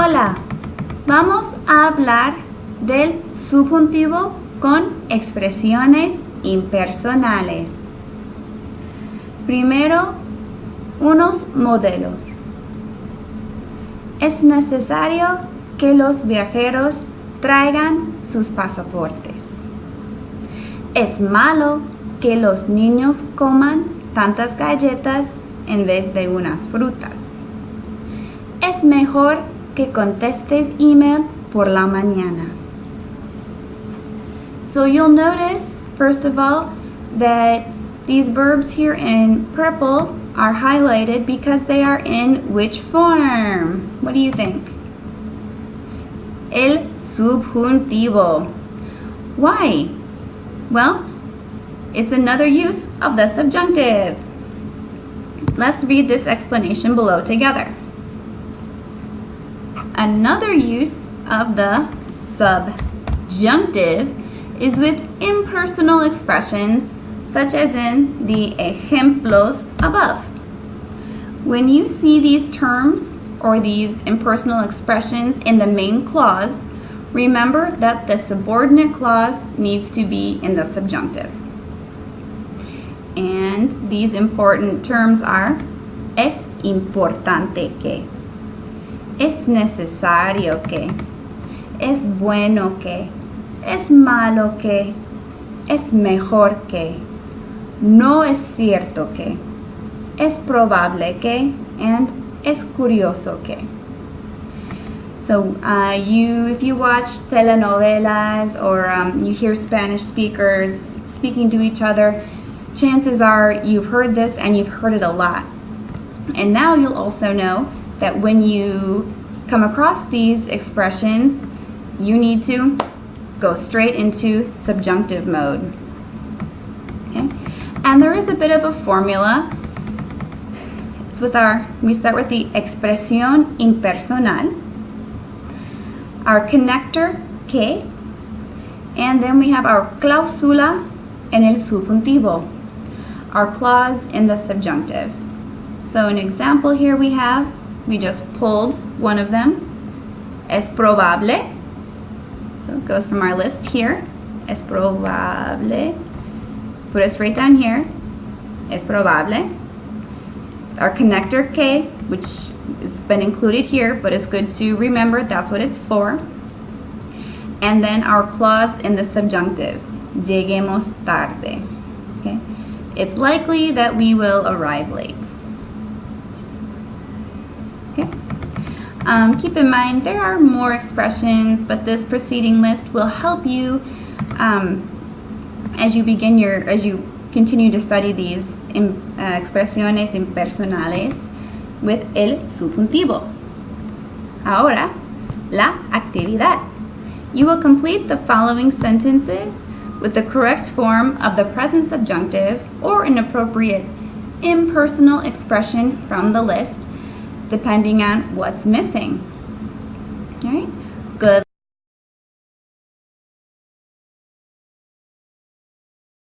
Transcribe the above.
Hola, vamos a hablar del subjuntivo con expresiones impersonales. Primero, unos modelos. Es necesario que los viajeros traigan sus pasaportes. Es malo que los niños coman tantas galletas en vez de unas frutas. Es mejor que contestes email por la mañana. So you'll notice, first of all, that these verbs here in purple are highlighted because they are in which form? What do you think? El subjuntivo. Why? Well, it's another use of the subjunctive. Let's read this explanation below together. Another use of the subjunctive is with impersonal expressions such as in the ejemplos above. When you see these terms or these impersonal expressions in the main clause, remember that the subordinate clause needs to be in the subjunctive. And these important terms are es importante que, es necesario que, es bueno que, es malo que, es mejor que, no es cierto que, es probable que, and es curioso que. So uh, you, if you watch telenovelas or um, you hear Spanish speakers speaking to each other, chances are you've heard this and you've heard it a lot. And now you'll also know that when you come across these expressions, you need to go straight into subjunctive mode. Okay? And there is a bit of a formula. It's with our, we start with the expresión impersonal, our connector que, and then we have our cláusula en el subjuntivo, our clause in the subjunctive. So an example here we have, we just pulled one of them, es probable, so it goes from our list here. Es probable. Put us right down here. Es probable. Our connector que, which has been included here, but it's good to remember that's what it's for. And then our clause in the subjunctive. Lleguemos tarde. Okay? It's likely that we will arrive late. Um, keep in mind there are more expressions, but this preceding list will help you um, as you begin your, as you continue to study these in, uh, expresiones impersonales with el subjuntivo. Ahora, la actividad. You will complete the following sentences with the correct form of the present subjunctive or an appropriate impersonal expression from the list depending on what's missing. All right.